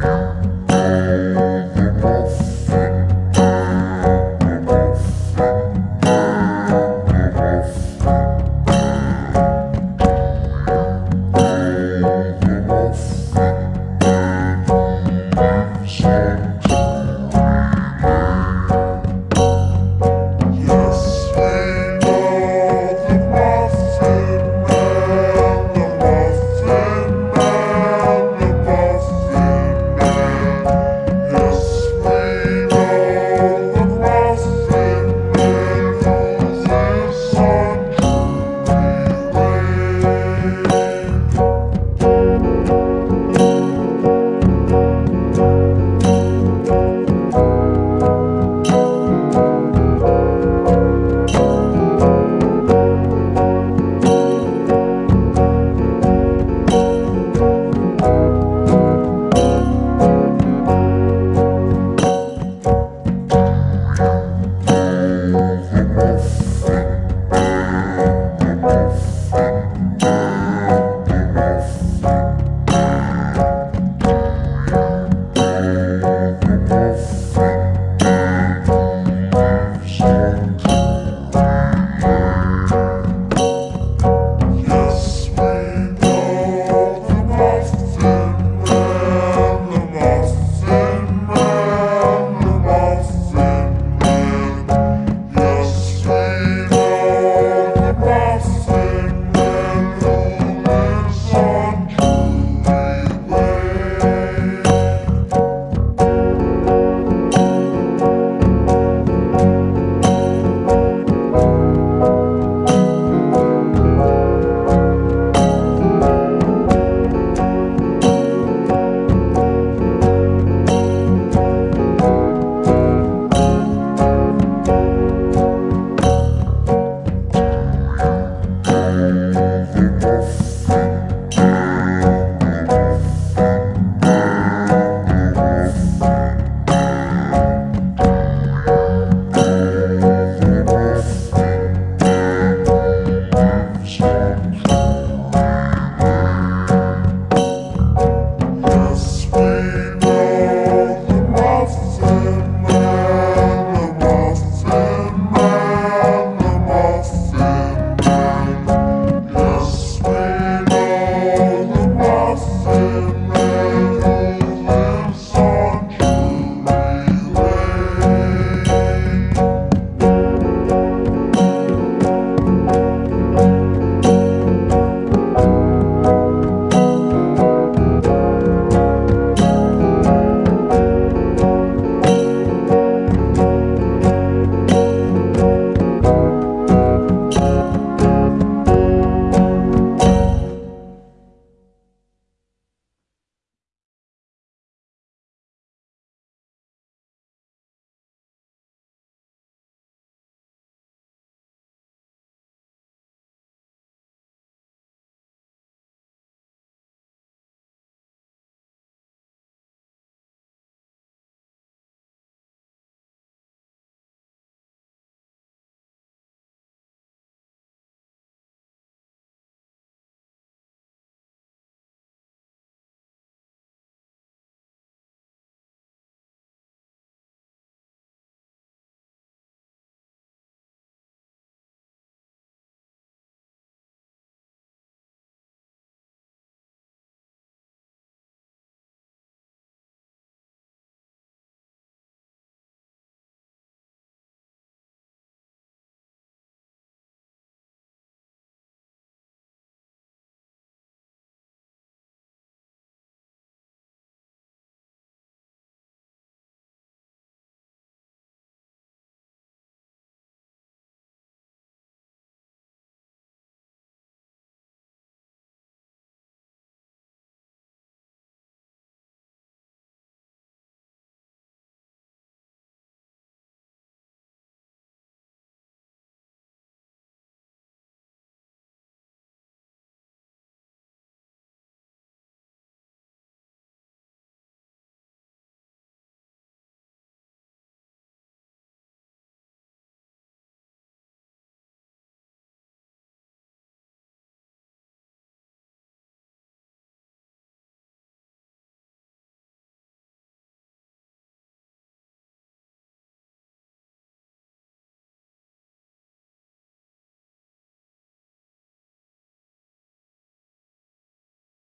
Wow.